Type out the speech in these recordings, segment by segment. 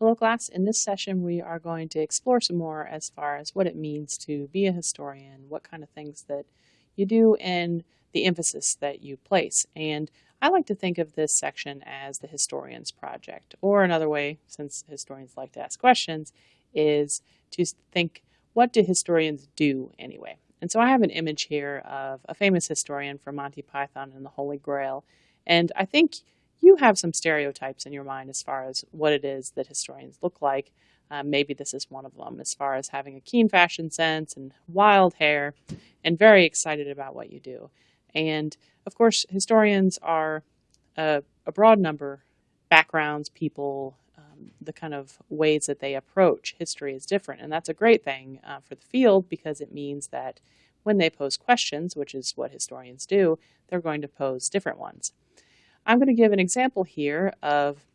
Hello class, in this session we are going to explore some more as far as what it means to be a historian, what kind of things that you do, and the emphasis that you place. And I like to think of this section as the historian's project, or another way, since historians like to ask questions, is to think, what do historians do anyway? And so I have an image here of a famous historian from Monty Python and the Holy Grail, and I think you have some stereotypes in your mind as far as what it is that historians look like. Um, maybe this is one of them, as far as having a keen fashion sense and wild hair and very excited about what you do. And of course, historians are a, a broad number backgrounds, people, um, the kind of ways that they approach history is different. And that's a great thing uh, for the field because it means that when they pose questions, which is what historians do, they're going to pose different ones. I'm going to give an example here of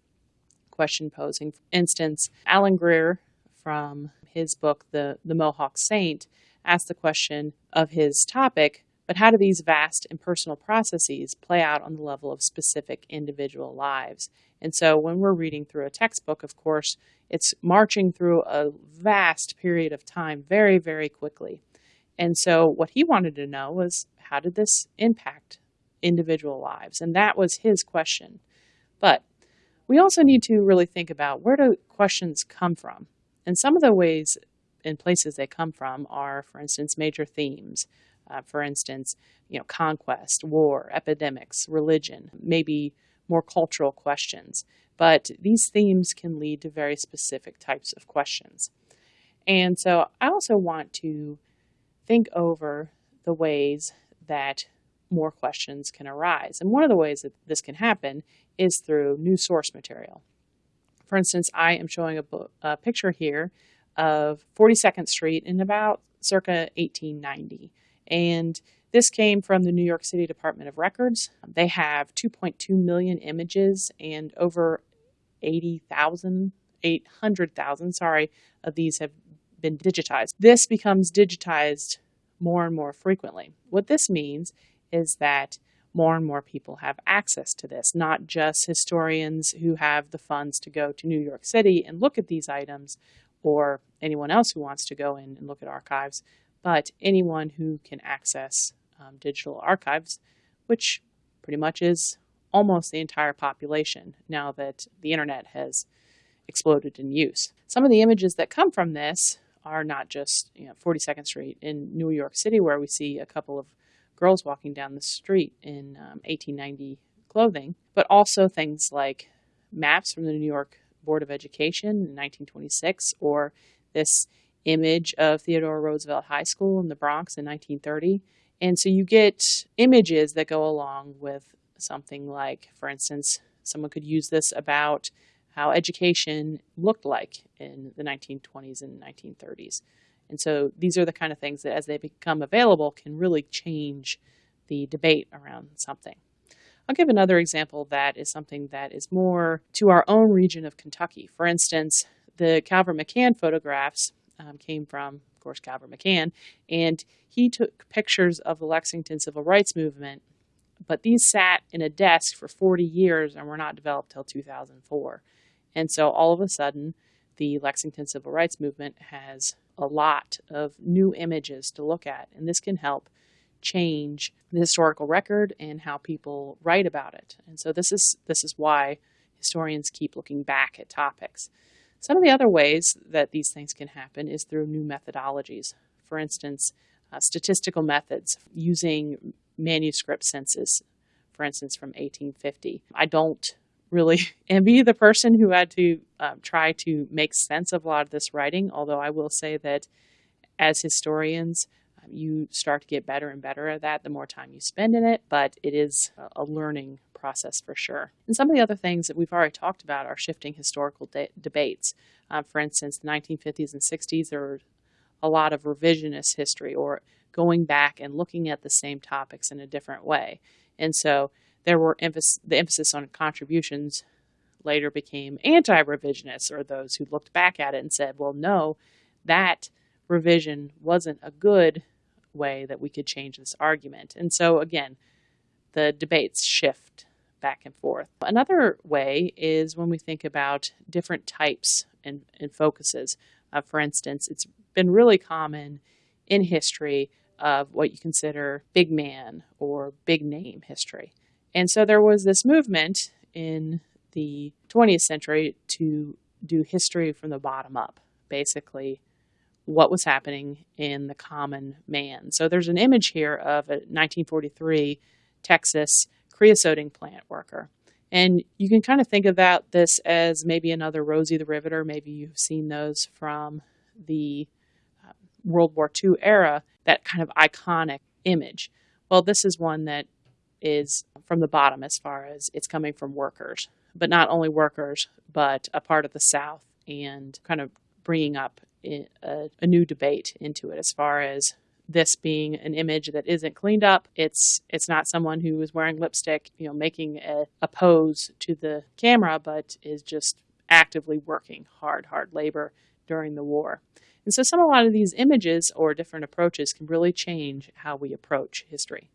question posing. For instance, Allan Greer from his book, The, the Mohawk Saint, asked the question of his topic, but how do these vast impersonal processes play out on the level of specific individual lives? And so when we're reading through a textbook, of course, it's marching through a vast period of time very, very quickly. And so what he wanted to know was how did this impact individual lives? And that was his question. But we also need to really think about where do questions come from? And some of the ways and places they come from are, for instance, major themes. Uh, for instance, you know, conquest, war, epidemics, religion, maybe more cultural questions. But these themes can lead to very specific types of questions. And so I also want to think over the ways that more questions can arise. And one of the ways that this can happen is through new source material. For instance, I am showing a, book, a picture here of 42nd Street in about circa 1890. And this came from the New York City Department of Records. They have 2.2 million images and over 80,000, 800,000, sorry, of these have been digitized. This becomes digitized more and more frequently. What this means is that more and more people have access to this, not just historians who have the funds to go to New York City and look at these items, or anyone else who wants to go in and look at archives, but anyone who can access um, digital archives, which pretty much is almost the entire population now that the internet has exploded in use. Some of the images that come from this are not just you know, 42nd Street in New York City, where we see a couple of girls walking down the street in um, 1890 clothing, but also things like maps from the New York Board of Education in 1926, or this image of Theodore Roosevelt High School in the Bronx in 1930. And so you get images that go along with something like, for instance, someone could use this about how education looked like in the 1920s and 1930s. And so these are the kind of things that, as they become available, can really change the debate around something. I'll give another example that is something that is more to our own region of Kentucky. For instance, the Calvert McCann photographs um, came from, of course, Calvert McCann, and he took pictures of the Lexington Civil Rights Movement, but these sat in a desk for 40 years and were not developed till 2004. And so all of a sudden, the Lexington Civil Rights Movement has a lot of new images to look at, and this can help change the historical record and how people write about it. And so this is this is why historians keep looking back at topics. Some of the other ways that these things can happen is through new methodologies. For instance, uh, statistical methods using manuscript census, for instance, from 1850. I don't really envy the person who had to um, try to make sense of a lot of this writing, although I will say that as historians, um, you start to get better and better at that the more time you spend in it, but it is a learning process for sure. And some of the other things that we've already talked about are shifting historical de debates. Um, for instance, the 1950s and 60s, there were a lot of revisionist history or going back and looking at the same topics in a different way. And so there were emphasis, the emphasis on contributions later became anti-revisionists or those who looked back at it and said, well, no, that revision wasn't a good way that we could change this argument. And so again, the debates shift back and forth. Another way is when we think about different types and, and focuses. Uh, for instance, it's been really common in history of what you consider big man or big name history. And so there was this movement in the 20th century to do history from the bottom up, basically what was happening in the common man. So there's an image here of a 1943 Texas creosoting plant worker. And you can kind of think about this as maybe another Rosie the Riveter. Maybe you've seen those from the uh, World War II era, that kind of iconic image. Well, this is one that is from the bottom as far as it's coming from workers, but not only workers, but a part of the South and kind of bringing up a, a new debate into it as far as this being an image that isn't cleaned up. It's it's not someone who is wearing lipstick, you know, making a, a pose to the camera, but is just actively working hard, hard labor during the war. And so some a lot of these images or different approaches can really change how we approach history.